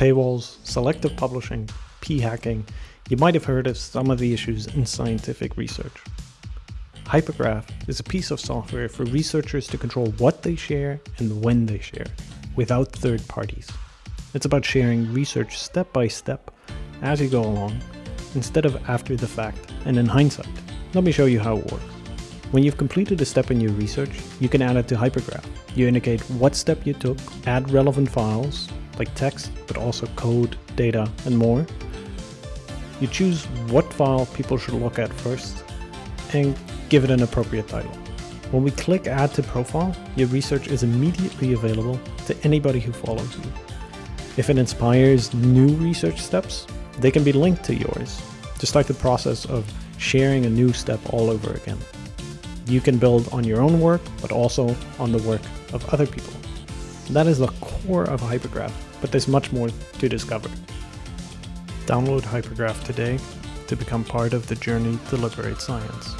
paywalls, selective publishing, p-hacking, you might have heard of some of the issues in scientific research. Hypergraph is a piece of software for researchers to control what they share and when they share, without third parties. It's about sharing research step by step as you go along, instead of after the fact and in hindsight. Let me show you how it works. When you've completed a step in your research, you can add it to Hypergraph. You indicate what step you took, add relevant files, like text, but also code, data, and more. You choose what file people should look at first, and give it an appropriate title. When we click add to profile, your research is immediately available to anybody who follows you. If it inspires new research steps, they can be linked to yours to start the process of sharing a new step all over again. You can build on your own work, but also on the work of other people. That is the core of Hypergraph, but there's much more to discover. Download Hypergraph today to become part of the journey to liberate science.